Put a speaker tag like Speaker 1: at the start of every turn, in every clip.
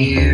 Speaker 1: you.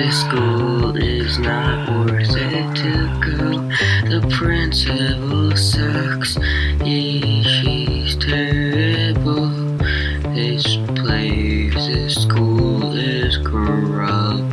Speaker 1: This school is not worth it to go. The principal sucks. He, she's terrible. This place, this school is corrupt.